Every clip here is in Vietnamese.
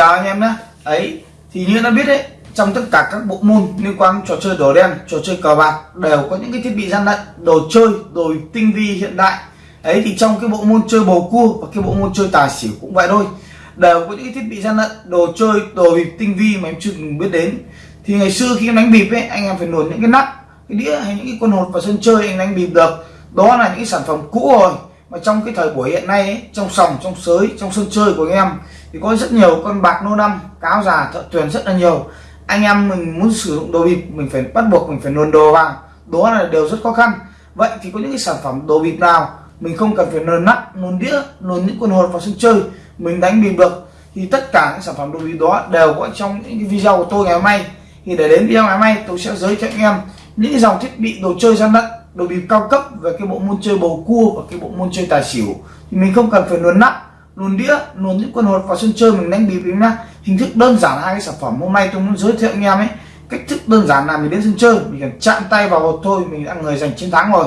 chào anh em nhé. Ấy thì như đã biết đấy trong tất cả các bộ môn liên quan trò chơi đỏ đen trò chơi cờ bạc đều có những cái thiết bị gian lận đồ chơi đồ tinh vi hiện đại. Ấy thì trong cái bộ môn chơi bầu cua và cái bộ môn chơi tài xỉu cũng vậy thôi đều có những cái thiết bị gian lận đồ chơi đồ bịp tinh vi mà em chưa từng biết đến. Thì ngày xưa khi em đánh bịp ấy anh em phải luồn những cái nắp cái đĩa hay những cái con hột vào sân chơi anh đánh bịp được. Đó là những cái sản phẩm cũ rồi mà trong cái thời buổi hiện nay ấy, trong sòng trong sới trong sân chơi của anh em thì có rất nhiều con bạc nô năm, cáo già, thợ tuyển rất là nhiều. Anh em mình muốn sử dụng đồ bịp, mình phải bắt buộc mình phải luồn đồ vào. Đó là điều rất khó khăn. Vậy thì có những cái sản phẩm đồ bịp nào mình không cần phải nôn nắp nôn đĩa nôn những con hột vào sân chơi, mình đánh bịp được, thì tất cả những sản phẩm đồ bịp đó đều có trong những cái video của tôi ngày hôm nay. Thì để đến video ngày hôm nay, tôi sẽ giới thiệu anh em những dòng thiết bị đồ chơi gian lận, đồ bịp cao cấp về cái bộ môn chơi bầu cua và cái bộ môn chơi tài xỉu. Thì mình không cần phải luồn nắp luồn đĩa luồn những quân hột vào sân chơi mình đánh bịp nhá. Hình thức đơn giản hai cái sản phẩm. Hôm nay tôi muốn giới thiệu anh em ấy. Cách thức đơn giản là mình đến sân chơi mình cần chạm tay vào hột thôi mình đã người giành chiến thắng rồi.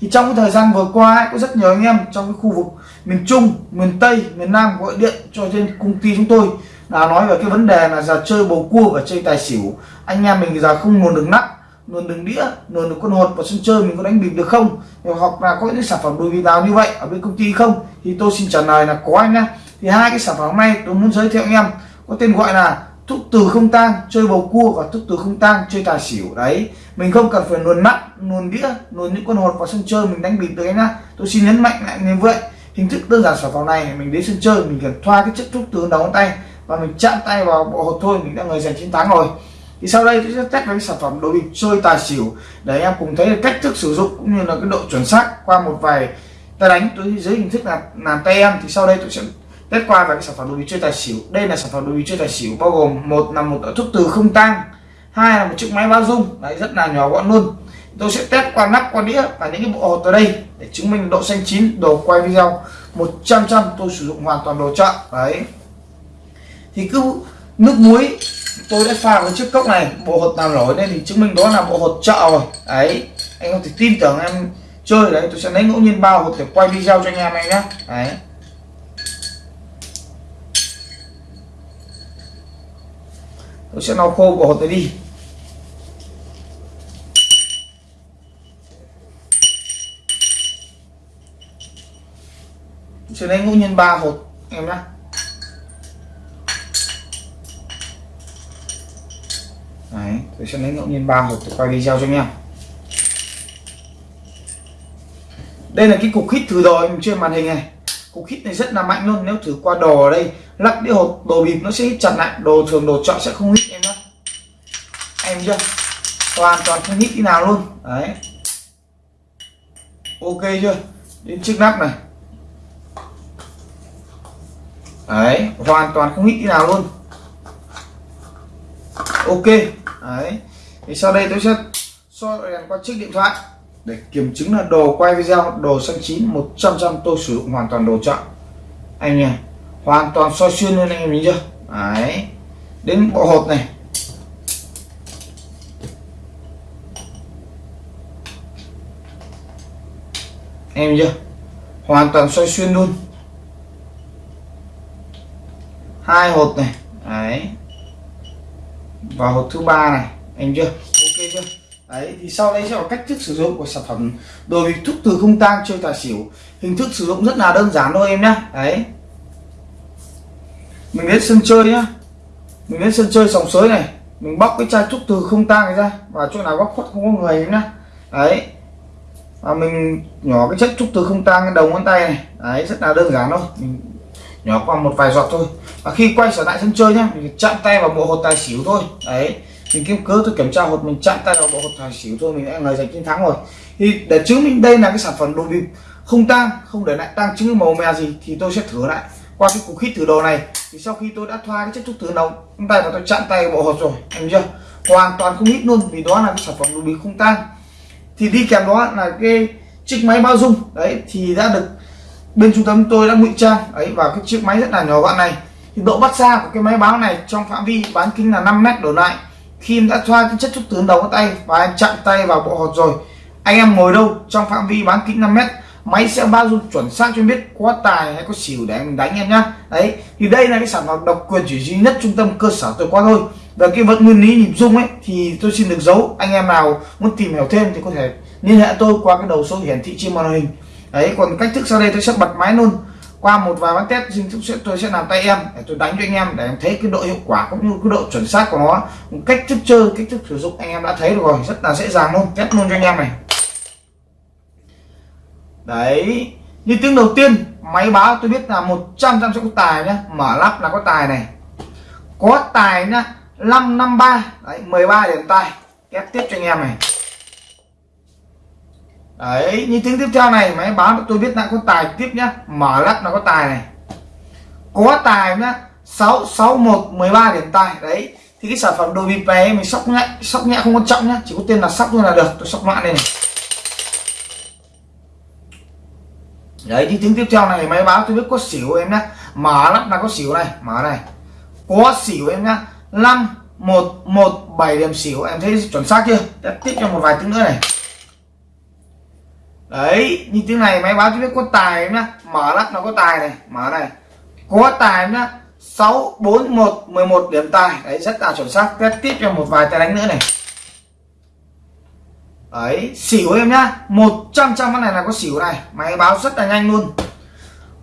Thì trong cái thời gian vừa qua ấy, có rất nhiều anh em trong cái khu vực miền Trung miền Tây miền Nam gọi điện cho trên công ty chúng tôi. Là nói về cái vấn đề là giờ chơi bầu cua và chơi tài xỉu. Anh em mình giờ không luồn được nắp luồn đường đĩa luồn được con hột vào sân chơi mình có đánh bịp được không? Hoặc là có những sản phẩm đồ bịp nào như vậy ở bên công ty không? Thì tôi xin trả lời là có anh nhá. Thì hai cái sản phẩm hôm nay tôi muốn giới thiệu anh em. Có tên gọi là thuốc từ không tang, chơi bầu cua và thuốc từ không tang, chơi tài xỉu. Đấy, mình không cần phải luồn nắp luồn đĩa luồn những con hột vào sân chơi mình đánh bịp được anh nhá. Tôi xin nhấn mạnh lại như vậy. Hình thức đơn giản sản phẩm này, mình đến sân chơi, mình cần thoa cái chất thuốc từ đầu ngón tay và mình chạm tay vào bộ hột thôi, mình đã người giành chiến thắng rồi thì sau đây tôi sẽ test với sản phẩm đồ bịp chơi tài xỉu để em cùng thấy cách thức sử dụng cũng như là cái độ chuẩn xác qua một vài tay đánh. Tôi dưới hình thức là làm tay em thì sau đây tôi sẽ test qua về cái sản phẩm đồ bịp chơi tài xỉu. Đây là sản phẩm đồ bịp chơi tài xỉu bao gồm một là một thuốc từ không tang, hai là một chiếc máy bao dung. Đấy, rất là nhỏ gọn luôn. Tôi sẽ test qua nắp, qua đĩa và những cái bộ hột ở đây để chứng minh độ xanh chín, đồ quay video 100 trăm. Tôi sử dụng hoàn toàn đồ chợ. Đấy. Thì cứ nước muối tôi đã pha với chiếc cốc này, bộ hột nào nổi lên thì chứng minh đó là bộ hột chợ rồi. Đấy, anh không thể tin tưởng em chơi đấy, tôi sẽ lấy ngẫu nhiên bao hột để quay video cho anh em này nhé đấy. Tôi sẽ lau khô bộ hột này đi. Tôi sẽ lấy ngẫu nhiên ba hột em nhé Đấy, tôi sẽ lấy ngẫu nhiên ba hộp để quay video cho anh em. Đây là cái cục hít thử đồ em trên màn hình này. Cục hít này rất là mạnh luôn nếu thử qua đồ ở đây lắc đĩa hộp đồ bịp nó sẽ hít chặt lại đồ thường đồ chọn sẽ không hít em nhé em chưa? Hoàn toàn không hít cái nào luôn. Đấy. Ok chưa? Đến chiếc nắp này. Đấy hoàn toàn không hít cái nào luôn. Ok đấy. Thì sau đây tôi sẽ soi đèn qua chiếc điện thoại để kiểm chứng là đồ quay video, đồ xanh chín 100 trăm tôi sử dụng hoàn toàn đồ chọn. Anh nhỉ hoàn toàn soi xuyên luôn anh em nhìn chưa đấy. Đến bộ hộp này. Em chưa hoàn toàn xoay xuyên luôn. Hai hột này. Đấy và hộp thứ ba này, anh chưa? Ok chưa? Đấy, thì sau đây sẽ là cách thức sử dụng của sản phẩm đồ bịp thuốc từ không tang chơi tài xỉu. Hình thức sử dụng rất là đơn giản thôi em nhé đấy. Mình đến sân chơi nhá. Mình đến sân chơi sòng sới này. Mình bóc cái chai thuốc từ không tang này ra và chỗ nào góc khuất không có người em nhá. Đấy. Và mình nhỏ cái chất thuốc từ không tang cái đầu ngón tay này. Đấy, rất là đơn giản thôi. Mình nhỏ qua một vài giọt thôi. Và khi quay trở lại sân chơi nhá, mình chạm tay vào bộ hột tài xỉu thôi. Đấy, mình kiếm cớ tôi kiểm tra hột, mình chạm tay vào bộ hột tài xỉu thôi, mình đã lời giành chiến thắng rồi. Thì để chứng minh đây là cái sản phẩm đồ bịp, không tang, không để lại tăng chứng màu mè gì thì tôi sẽ thử lại. Qua cái cục hít thử đồ này, thì sau khi tôi đã thoa cái chất thuốc thử đầu trong tay và tôi chạm tay vào bộ hột rồi, em chưa hoàn toàn không hít luôn, vì đó là cái sản phẩm đồ bịp không tang. Thì đi kèm đó là cái chiếc máy bao dung. Đấy, thì đã được bên trung tâm tôi đã ngụy trang, ấy, vào cái chiếc máy rất là nhỏ gọn này. Thì độ bắt xa của cái máy báo này trong phạm vi bán kính là 5 mét đổ lại. Khi em đã thoa cái chất thuốc tướng đầu tay và em chạm tay vào bộ hột rồi, anh em ngồi đâu trong phạm vi bán kính 5 mét, máy sẽ bao dung chuẩn xác cho em biết có tài hay có xỉu để mình đánh em nhá. Đấy, thì đây là cái sản phẩm độc quyền chỉ duy nhất trung tâm cơ sở tôi có thôi. Và cái vật nguyên lý nhịp dung ấy, thì tôi xin được giấu. Anh em nào muốn tìm hiểu thêm thì có thể liên hệ tôi qua cái đầu số hiển thị trên màn hình đấy, còn cách thức sau đây tôi sẽ bật máy luôn. Qua một vài bác test, xin sẽ tôi sẽ làm tay em để tôi đánh cho anh em để em thấy cái độ hiệu quả cũng như cái độ chuẩn xác của nó. Cách thức chơi, cách thức sử dụng anh em đã thấy được rồi, rất là dễ dàng luôn. Test luôn cho anh em này. Đấy, như tiếng đầu tiên, máy báo tôi biết là 100 trăm sẽ có tài nhá. Mở lắp là có tài này. Có tài nhá 553 đấy 13 điểm tài. Ép tiếp cho anh em này đấy, như tiếng tiếp theo này, máy báo tôi biết là có tài tiếp nhá. Mở lắp là có tài này. Có tài nhá. 661 13 điểm tài. Đấy, thì cái sản phẩm đồ bịp này mình sóc nhẹ sóc nhẹ không quan trọng nhá. Chỉ có tên là sóc thôi là được. Tôi sóc loạn đây này. Đấy những tiếng tiếp theo này, máy báo tôi biết có xỉu em nhá. Mở lắp là có xỉu này. Mở này. Có xỉu em nhá. Năm, một một, bảy điểm xỉu. Em thấy chuẩn xác chưa? Tiếp cho một vài tiếng nữa này đấy như tiếng này máy báo cho biết có tài nhá. Mở lắc nó có tài này, mở này. Có tài nhá. Sáu, bốn, một, mười một điểm tài. Đấy, rất là chuẩn xác. Test tiếp cho một vài tay đánh nữa này. Đấy, xỉu em nhá. 100 trăm con này là có xỉu này. Máy báo rất là nhanh luôn.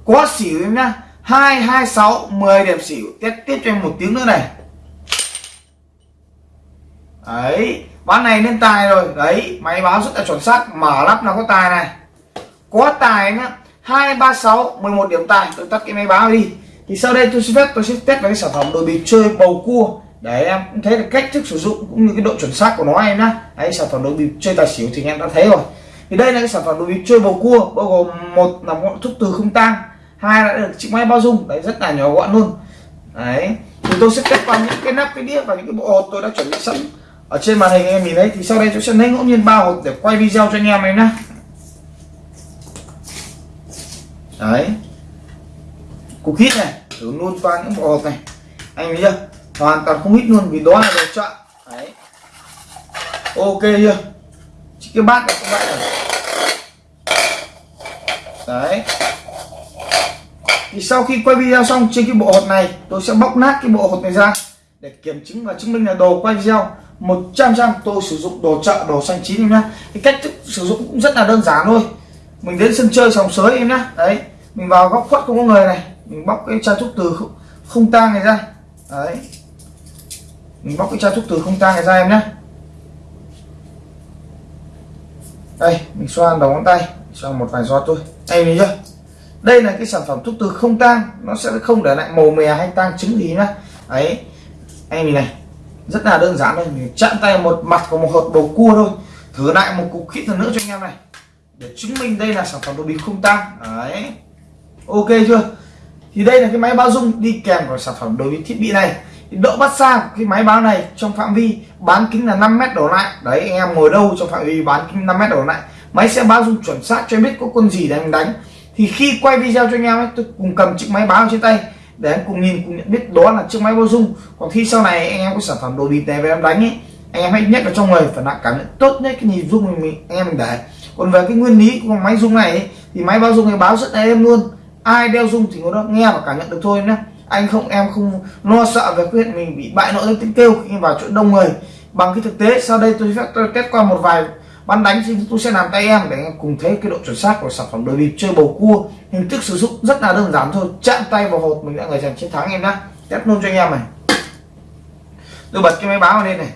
Có xỉu em nhá. Hai hai, sáu, mười điểm xỉu. Test tiếp cho em một tiếng nữa này. Đấy ván này lên tài rồi. Đấy, máy báo rất là chuẩn xác, mở lắp là có tài này. Có tài nhá, hai, ba, sáu, mười một điểm tài. Tôi tắt cái máy báo đi. Thì sau đây tôi sẽ phép, tôi sẽ test với cái sản phẩm đồ bịp chơi bầu cua. Để em cũng thấy được cách thức sử dụng cũng như cái độ chuẩn xác của nó em nhá. Đấy, sản phẩm đồ bịp chơi tài xỉu thì em đã thấy rồi. Thì đây là cái sản phẩm đồ bịp chơi bầu cua, bao gồm một là một thuốc từ không tang, hai là được chiếc máy bao dung đấy, rất là nhỏ gọn luôn. Đấy, thì tôi sẽ test qua những cái nắp, cái đĩa và những cái bộ hột tôi đã chuẩn bị sẵn ở trên màn hình em nhìn thấy thì sau đây tôi sẽ lấy ngẫu nhiên ba hột để quay video cho anh em em nhé đấy. Cục hít này, thử luôn qua những bộ hột này. Anh thấy chưa? Hoàn toàn không hít luôn vì đó là đồ chọn đấy. Ok chưa? Chỉ cái bát này cũng vậy này đấy. Thì sau khi quay video xong trên cái bộ hột này, tôi sẽ bóc nát cái bộ hột này ra để kiểm chứng và chứng minh là đồ quay video. 100 trăm tôi sử dụng đồ chợ đồ xanh chín em nhá. Cái cách thức sử dụng cũng rất là đơn giản thôi. Mình đến sân chơi sòng sới em nhá. Đấy mình vào góc khuất không có người này. Mình bóc cái chai thuốc từ không, không tang này ra. Đấy. Mình bóc cái chai thuốc từ không tang này ra em nhá. Đây mình xoa đầu ngón tay. Xoa một vài giọt thôi. Anh nhìn chưa đây là cái sản phẩm thuốc từ không tang. Nó sẽ không để lại màu mè hay tang trứng gì nhá. Đấy. Anh nhìn này rất là đơn giản thôi, mình chạm tay một mặt của một hột bầu cua thôi, thử lại một cục kỹ thuật nữa cho anh em này, để chứng minh đây là sản phẩm đồ bịp không tăng đấy. Ok chưa? Thì đây là cái máy báo dung đi kèm của sản phẩm đối với thiết bị này. Thì độ bắt xa của cái máy báo này trong phạm vi bán kính là 5 mét đổ lại. Đấy, anh em ngồi đâu trong phạm vi bán kính 5 mét đổ lại, máy sẽ báo dung chuẩn xác cho em biết có con gì để anh đánh. Thì khi quay video cho anh em ấy, tôi cùng cầm chiếc máy báo trên tay để anh cùng nhìn cùng nhận biết đó là chiếc máy bao dung. Còn khi sau này anh em có sản phẩm đồ bịp này về em đánh ấy anh em hãy nhắc vào trong người phải là cảm nhận tốt nhất cái nhìn dung mình anh em mình để. Còn về cái nguyên lý của máy dung này ấy, thì máy bao dung này báo rất là êm luôn. Ai đeo dung thì nó nghe và cảm nhận được thôi nhé anh không em không lo sợ về chuyện mình bị bại nội tiếng kêu khi vào chỗ đông người. Bằng cái thực tế sau đây tôi sẽ tôi test qua một vài bắn đánh thì tôi sẽ làm tay em để em cùng thấy cái độ chuẩn xác của sản phẩm. Đồ bịp chơi bầu cua hình thức sử dụng rất là đơn giản thôi. Chạm tay vào hột mình đã người giành chiến thắng em nhá. Test luôn cho anh em này. Tôi bật cái máy báo lên này.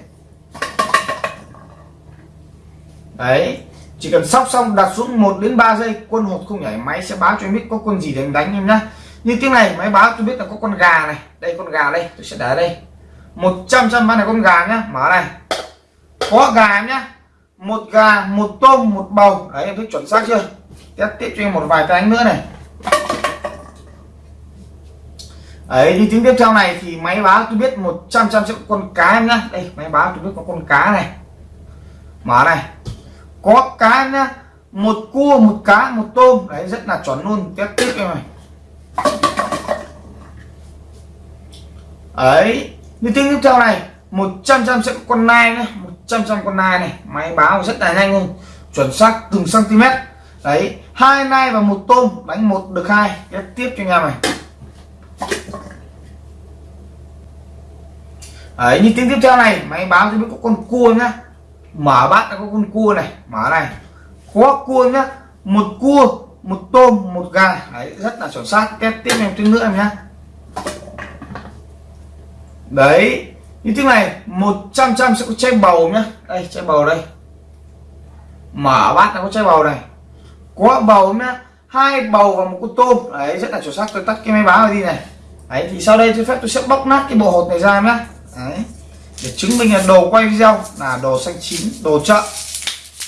Đấy, chỉ cần sóc xong đặt xuống 1 đến 3 giây, quân hột không nhảy máy sẽ báo cho em biết có quân gì để em đánh em nhá. Như tiếng này, máy báo tôi biết là có con gà này. Đây, con gà đây, tôi sẽ để đây. 100 trăm bán này con gà nhá. Mở này. Có gà em nhá một gà, một tôm, một bầu. Đấy, em thấy chuẩn xác chưa? Test tiếp cho em một vài cái đánh nữa này. Ấy như tiếng tiếp theo này thì máy báo tôi biết 100 trăm triệu con cá em nhá. Đây, máy báo tôi biết có con cá này. Mở này. Có cá nhá. Một cua, một cá, một tôm. Đấy, rất là chuẩn luôn. Test tiếp em này. Ấy như tiếng tiếp theo này 100 trăm triệu con nai nhá. 100 trăm con nai này, máy báo rất là nhanh luôn, chuẩn xác từng cm đấy, hai nai và một tôm, đánh một được hai. Ghép tiếp cho anh em này. Đấy, như tiếng tiếp theo này, máy báo cho biết có con cua nhá. Mở bát đã có con cua này, mở này. Có cua nhá, một cua, một tôm, một gà. Đấy, rất là chuẩn xác. Tiếp tiếp em tiếng nữa em nhá. Đấy như thế này 100 trăm sẽ có chai bầu nhá. Đây, chai bầu đây. Mở bát nó có chai bầu này. Có bầu nhá. Hai bầu và một con tôm. Đấy, rất là chuẩn xác. Tôi tắt cái máy báo đi này. Đấy, thì sau đây tôi phép tôi sẽ bóc nát cái bộ hột này ra nhá. Đấy, để chứng minh là đồ quay video là đồ xanh chín, đồ chợ.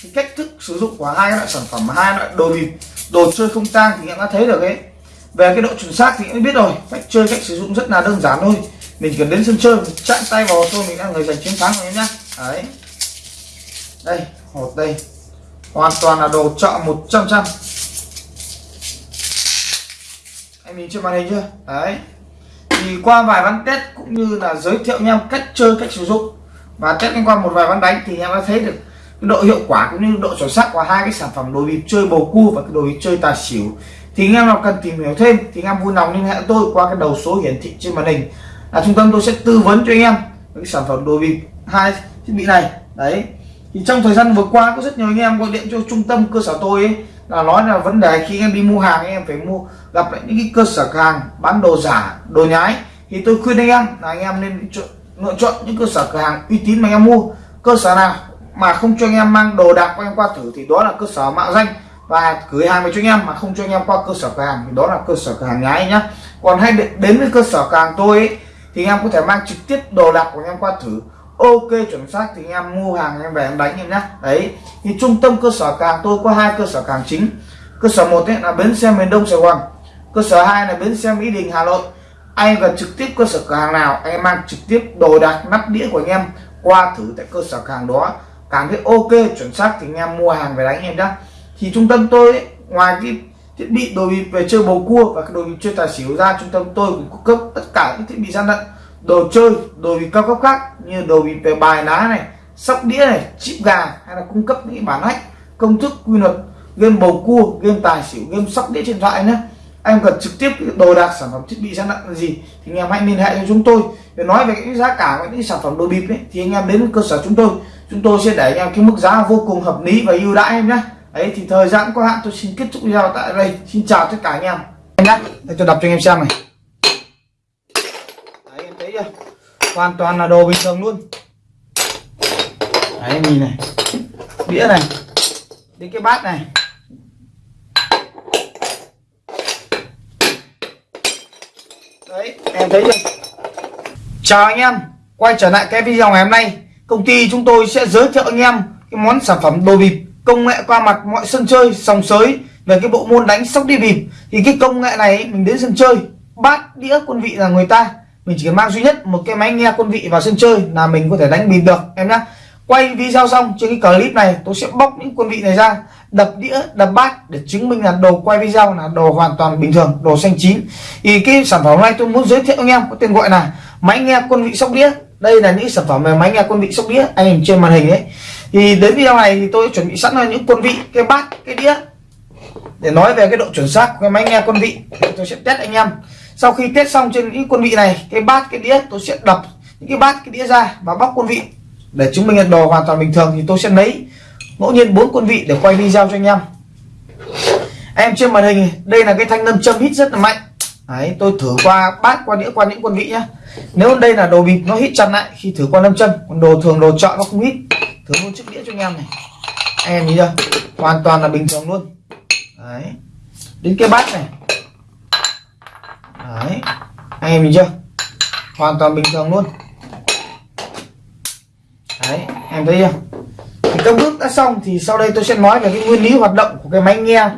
Cái cách thức sử dụng của hai loại sản phẩm, hai loại đồ bịp đồ chơi không tang thì em đã thấy được ấy. Về cái độ chuẩn xác thì em biết rồi. Cách chơi, cách sử dụng rất là đơn giản thôi mình chỉ cần đến sân chơi, chạm tay vào thôi, mình đã người giành chiến thắng rồi nhá. Đấy. Đây hột đây. Hoàn toàn là đồ chợ 100 trăm anh nhìn trên màn hình chưa? Đấy. Thì qua vài ván test cũng như là giới thiệu nhau cách chơi, cách sử dụng. Và test qua một vài ván đánh thì em đã thấy được cái độ hiệu quả cũng như độ chuẩn xác của hai cái sản phẩm đồ bịp chơi bầu cua và cái đồ bịp chơi tài xỉu. Thì anh em nào cần tìm hiểu thêm thì anh em vui lòng liên hệ tôi qua cái đầu số hiển thị trên màn hình là trung tâm tôi sẽ tư vấn cho anh em cái sản phẩm đồ bịp hai thiết bị này đấy thì trong thời gian vừa qua có rất nhiều anh em gọi điện cho trung tâm cơ sở tôi ấy, là nói là vấn đề khi em đi mua hàng em phải mua gặp lại những cái cơ sở hàng bán đồ giả đồ nhái thì tôi khuyên anh em là anh em nên lựa chọn những cơ sở cửa hàng uy tín mà anh em mua cơ sở nào mà không cho anh em mang đồ đạc của em qua thử thì đó là cơ sở mạo danh và gửi hàng về cho anh em mà không cho anh em qua cơ sở cửa hàng thì đó là cơ sở cửa hàng nhái nhá còn hay đến với cơ sở cửa hàng tôi ấy, thì anh em có thể mang trực tiếp đồ đạc của anh em qua thử. Ok chuẩn xác thì anh em mua hàng em về em đánh em nhé đấy thì trung tâm cơ sở càng tôi có hai cơ sở càng chính. Cơ sở một là bến xe miền đông sài gòn. Cơ sở hai là bến xe mỹ đình hà nội. Anh cần trực tiếp cơ sở cửa hàng nào anh em mang trực tiếp đồ đạc nắp đĩa của anh em qua thử tại cơ sở hàng đó. Cảm thấy ok chuẩn xác thì anh em mua hàng về đánh em nhé thì trung tâm tôi ấy, ngoài cái thiết bị, đồ bịp về chơi bầu cua và đồ bịp chơi tài xỉu ra trung tâm tôi cũng cung cấp tất cả những thiết bị gian lận. Đồ chơi, đồ bịp cao cấp khác như đồ bịp về bài lá này, sóc đĩa này, chip gà hay là cung cấp những bản hack công thức, quy luật, game bầu cua, game tài xỉu, game sóc đĩa trên thoại nhé anh cần trực tiếp đồ đạc sản phẩm thiết bị gian lận là gì thì anh em hãy liên hệ cho chúng tôi. Để nói về cái giá cả và những sản phẩm đồ bịp ấy, thì anh em đến cơ sở chúng tôi. Chúng tôi sẽ để anh em cái mức giá vô cùng hợp lý và ưu đãi em nhé đấy, thì thời gian có hạn tôi xin kết thúc video tại đây. Xin chào tất cả anh em. Em nhé để tôi đọc cho anh em xem này. Đấy, em thấy chưa? Hoàn toàn là đồ bình thường luôn. Đấy, nhìn này. Đĩa này. Đến cái bát này. Đấy, em thấy chưa? Chào anh em. Quay trở lại cái video ngày hôm nay. Công ty chúng tôi sẽ giới thiệu anh em cái món sản phẩm đồ bịp công nghệ qua mặt mọi sân chơi, sòng sới về cái bộ môn đánh sóc đi bịp. Thì cái công nghệ này, mình đến sân chơi, bát đĩa quân vị là người ta. Mình chỉ cần mang duy nhất một cái máy nghe quân vị vào sân chơi là mình có thể đánh bịp được, em nhé quay video xong trên cái clip này, tôi sẽ bóc những quân vị này ra, đập đĩa, đập bát để chứng minh là đồ quay video là đồ hoàn toàn bình thường, đồ xanh chín. Thì cái sản phẩm này tôi muốn giới thiệu anh em, có tên gọi là máy nghe quân vị sóc đĩa. Đây là những sản phẩm về máy nghe quân vị sóc đĩa, anh trên màn hình ấy thì đến video này thì tôi chuẩn bị sẵn là những quân vị cái bát cái đĩa. Để nói về cái độ chuẩn xác của cái máy nghe quân vị tôi sẽ test anh em. Sau khi test xong trên những quân vị này cái bát cái đĩa tôi sẽ đập những cái bát cái đĩa ra và bóc quân vị. Để chứng minh là đồ hoàn toàn bình thường thì tôi sẽ lấy ngẫu nhiên bốn quân vị để quay video cho anh em. Em trên màn hình đây là cái thanh nâm châm hít rất là mạnh. Đấy, tôi thử qua bát qua đĩa qua những quân vị nhá. Nếu đây là đồ bịp nó hít chặt lại khi thử qua nâm châm. Còn đồ thường đồ chọn nó không hít thử luôn chiếc đĩa cho anh em này. Anh em nhìn chưa? Hoàn toàn là bình thường luôn. Đấy. Đến cái bát này. Đấy. Anh em nhìn chưa? Hoàn toàn bình thường luôn. Đấy, em thấy chưa? Thì các bước đã xong thì sau đây tôi sẽ nói về cái nguyên lý hoạt động của cái máy nghe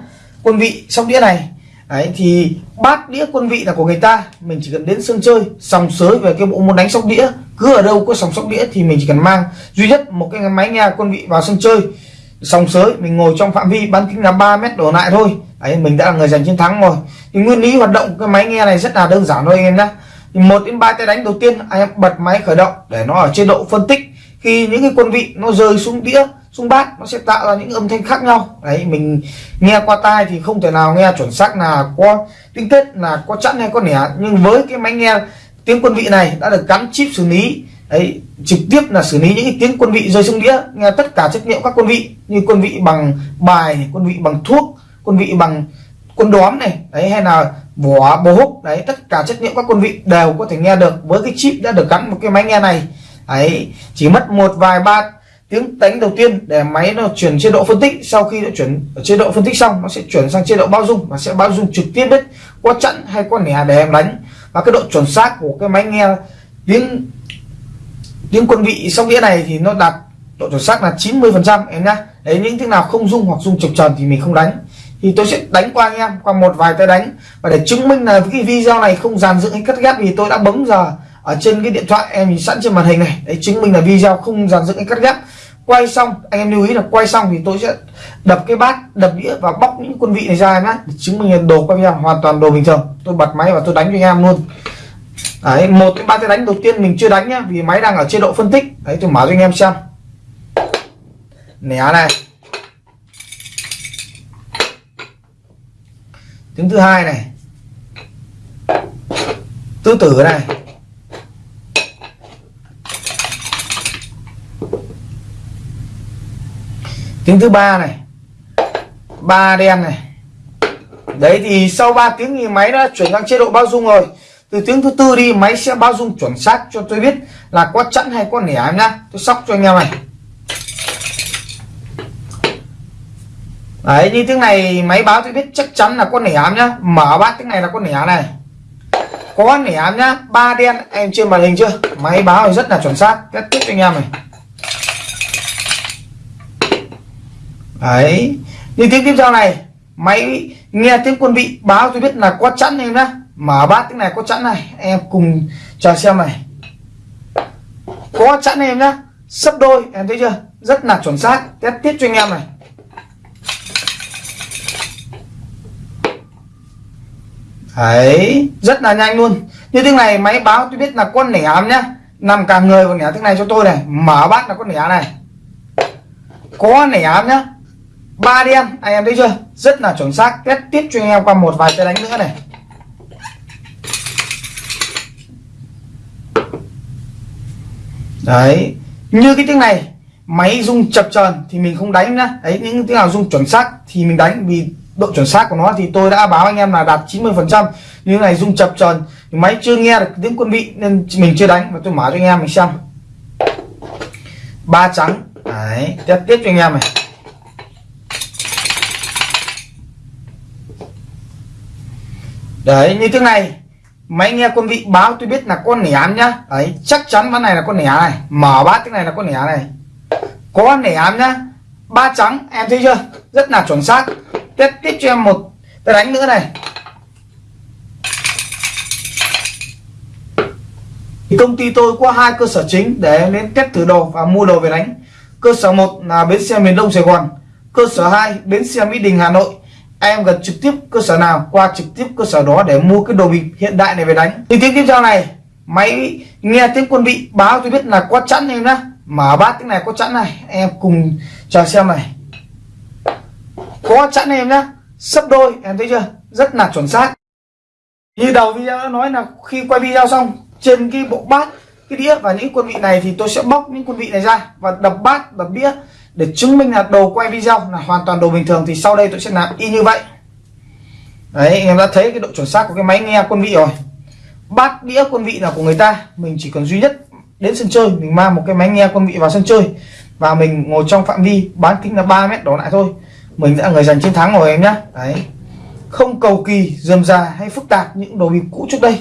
quân vị sóc đĩa này đấy, thì bát đĩa quân vị là của người ta. Mình chỉ cần đến sân chơi, sòng sới về cái bộ môn đánh sóc đĩa. Cứ ở đâu có sòng sóc đĩa thì mình chỉ cần mang. Duy nhất, một cái máy nghe quân vị vào sân chơi, sòng sới, mình ngồi trong phạm vi, bán kính là 3 mét đổ lại thôi. Đấy, mình đã là người giành chiến thắng rồi. Thì nguyên lý hoạt động của cái máy nghe này rất là đơn giản thôi, anh em nhé thì một đến ba tay đánh đầu tiên, anh em bật máy khởi động để nó ở chế độ phân tích. Khi những cái quân vị nó rơi xuống đĩa rung bát, nó sẽ tạo ra những âm thanh khác nhau. Đấy, mình nghe qua tai thì không thể nào nghe chuẩn xác là có tinh tết là có chẵn hay có nẻ. Nhưng với cái máy nghe tiếng quân vị này đã được gắn chip xử lý, đấy, trực tiếp là xử lý những cái tiếng quân vị rơi xuống đĩa, nghe tất cả chất liệu các quân vị như quân vị bằng bài quân vị bằng thuốc, quân vị bằng quân đóm này, đấy, hay là vỏ bố húc, đấy, tất cả chất liệu các quân vị đều có thể nghe được với cái chip đã được gắn một cái máy nghe này. Ấy chỉ mất một vài ba tiếng đánh đầu tiên để máy nó chuyển chế độ phân tích, sau khi nó chuyển ở chế độ phân tích xong, nó sẽ chuyển sang chế độ bao dung, và sẽ bao dung trực tiếp đấy qua chặn hay qua nẻ để em đánh. Và cái độ chuẩn xác của cái máy nghe tiếng tiếng quân vị sóc đĩa này thì nó đạt độ chuẩn xác là 90 phần trăm, em nhá. Đấy, những thứ nào không dung hoặc dung chập tròn thì mình không đánh. Thì tôi sẽ đánh qua anh em, qua một vài tay đánh. Và để chứng minh là cái video này không dàn dựng hay cắt ghép thì tôi đã bấm giờ ở trên cái điện thoại em nhìn sẵn trên màn hình này. Đấy, chứng minh là video không dàn dựng hay cắt ghép quay xong, anh em lưu ý là quay xong thì tôi sẽ đập cái bát, đập đĩa và bóc những quân vị này ra em nhé để chứng minh là đồ quay video hoàn toàn đồ bình thường. Tôi bật máy và tôi đánh cho anh em luôn. Đấy, một cái ba cái đánh đầu tiên mình chưa đánh nhá, vì máy đang ở chế độ phân tích. Đấy, tôi mở cho anh em xem. Né này. Tiếng thứ hai này. Tứ tử này. Tiếng thứ ba này. Ba đen này. Đấy thì sau 3 tiếng thì máy đã chuyển sang chế độ bao dung rồi. Từ tiếng thứ tư đi, máy sẽ bao dung chuẩn xác cho tôi biết là có chẵn hay có nẻ em nhá. Tôi sóc cho anh em này. Đấy, như tiếng này máy báo tôi biết chắc chắn là con nẻ em nhá. Mở bát tiếng này là con nẻ này. Có nẻ em nhá. Ba đen, em trên màn hình chưa? Máy báo rất là chuẩn xác. Kết tiếp cho anh em này. Đấy. Như tiếng tiếp theo này. Máy nghe tiếng quân vị, báo tôi biết là có chẵn em nhá. Mở bát tiếng này có chẵn này. Em cùng chờ xem này. Có chẵn em nhá. Sấp đôi, em thấy chưa? Rất là chuẩn xác. Test tiếp cho anh em này. Đấy, rất là nhanh luôn. Như tiếng này, máy báo tôi biết là con nẻ nhá. Nằm cả người còn nẻ tiếng này cho tôi này. Mở bát là con nẻ này. Có nẻ nhá ba đen anh em thấy chưa? Rất là chuẩn xác. Test tiếp cho anh em qua một vài tay đánh nữa này. Đấy, như cái tiếng này, máy rung chập chờn thì mình không đánh nữa đấy, những tiếng nào rung chuẩn xác thì mình đánh, vì độ chuẩn xác của nó thì tôi đã báo anh em là đạt 90 phần trăm. Như này rung chập chờn, máy chưa nghe được tiếng quân vị nên mình chưa đánh. Mà tôi mở cho anh em mình xem. Ba trắng. Đấy, test tiếp cho anh em này. Đấy, như thế này. Máy nghe quân vị báo tôi biết là con nẻ nhá. Đấy, chắc chắn ván này là con nẻ này. Mở bát cái này là con nẻ này. Có nẻ nhá. Ba trắng, em thấy chưa? Rất là chuẩn xác. Tiếp tiếp cho em một tay đánh nữa này. Thì công ty tôi có hai cơ sở chính để em đến test thử đồ và mua đồ về đánh. Cơ sở một là bến xe miền đông sài gòn. Cơ sở 2 bến xe mỹ đình, hà nội em gần trực tiếp cơ sở nào, qua trực tiếp cơ sở đó để mua cái đồ bịp hiện đại này về đánh. Thì tiếng tiếp theo này, máy nghe tiếng quân vị báo tôi biết là có chẵn em nhá. Mở bát tiếng này có chẵn này, em cùng chờ xem này. Có chẵn em nhá, sấp đôi, em thấy chưa? Rất là chuẩn xác. Như đầu video đã nói là khi quay video xong, trên cái bộ bát, cái đĩa và những quân vị này thì tôi sẽ bóc những quân vị này ra và đập bát, đập đĩa để chứng minh là đồ quay video là hoàn toàn đồ bình thường thì sau đây tôi sẽ làm y như vậy. Đấy, anh em đã thấy cái độ chuẩn xác của cái máy nghe quân vị rồi. Bát đĩa quân vị là của người ta, mình chỉ cần duy nhất đến sân chơi, mình mang một cái máy nghe quân vị vào sân chơi và mình ngồi trong phạm vi bán kính là 3 mét đổ lại thôi. Mình đã người giành chiến thắng rồi em nhá. Đấy. Không cầu kỳ, dườm già hay phức tạp những đồ bịp cũ trước đây.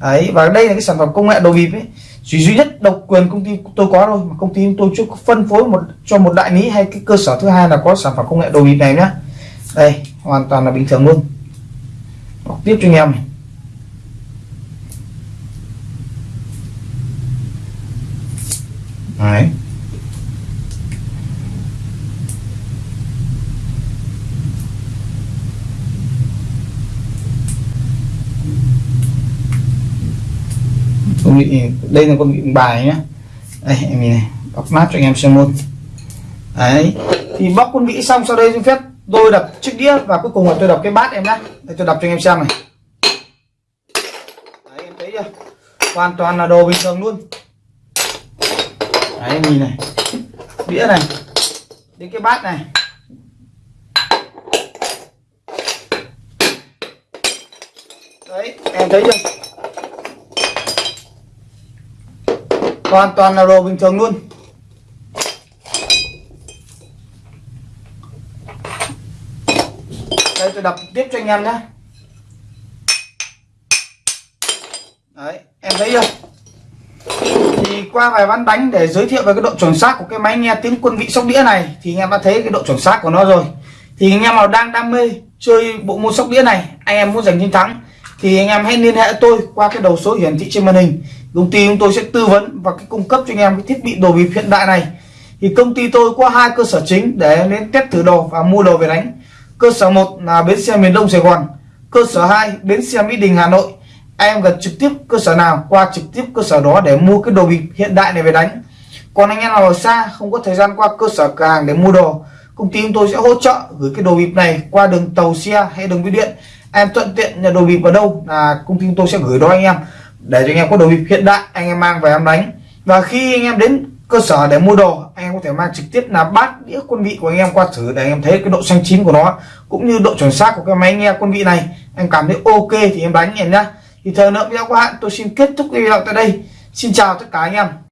Đấy, và đây là cái sản phẩm công nghệ đồ bịp ấy chỉ duy nhất độc quyền công ty tôi có thôi, mà công ty tôi chưa phân phối một, cho một đại lý hay cái cơ sở thứ hai là có sản phẩm công nghệ đồ bịp này nhá. Đây, hoàn toàn là bình thường luôn. Đọc tiếp cho anh em này. Đấy. Con vị đây là con vị bài nhé đây, em nhìn này, bóc mát cho anh em xem luôn. Đấy, thì bóc con vị xong, sau đây xin phép tôi đập chiếc đĩa và cuối cùng là tôi đập cái bát em nhé đây, tôi đập cho anh em xem này. Đấy, em thấy chưa? Hoàn toàn là đồ bình thường luôn. Đấy, em nhìn này. Đĩa này, đến cái bát này. Đấy, em thấy chưa? Hoàn toàn là đồ bình thường luôn. Đây, tôi đập tiếp cho anh em nhé. Đấy, em thấy chưa? Thì qua vài ván đánh để giới thiệu về cái độ chuẩn xác của cái máy nghe tiếng quân vị sóc đĩa này, thì anh em đã thấy cái độ chuẩn xác của nó rồi. Thì anh em nào đang đam mê chơi bộ môn sóc đĩa này, anh em muốn giành chiến thắng, thì anh em hãy liên hệ tôi qua cái đầu số hiển thị trên màn hình công ty chúng tôi sẽ tư vấn và cung cấp cho anh em cái thiết bị đồ bịp hiện đại này. Thì công ty tôi có hai cơ sở chính để đến test thử đồ và mua đồ về đánh. Cơ sở một là bến xe miền đông sài gòn, cơ sở 2 bến xe mỹ đình, hà nội. Em gần trực tiếp cơ sở nào, qua trực tiếp cơ sở đó để mua cái đồ bịp hiện đại này về đánh. Còn anh em nào ở xa, không có thời gian qua cơ sở cửa hàng để mua đồ, công ty chúng tôi sẽ hỗ trợ gửi cái đồ bịp này qua đường tàu xe hay đường bưu điện. Em thuận tiện nhận đồ bịp ở đâu là công ty chúng tôi sẽ gửi đó anh em để cho anh em có đồ bịp hiện đại, anh em mang về em đánh. Và khi anh em đến cơ sở để mua đồ, anh em có thể mang trực tiếp là bát, đĩa, quân vị của anh em qua thử để anh em thấy cái độ xanh chín của nó, cũng như độ chuẩn xác của cái máy nghe quân vị này. Em cảm thấy ok thì em đánh em nhá. Thì thời lượng video của hạn tôi xin kết thúc video tại đây. Xin chào tất cả anh em.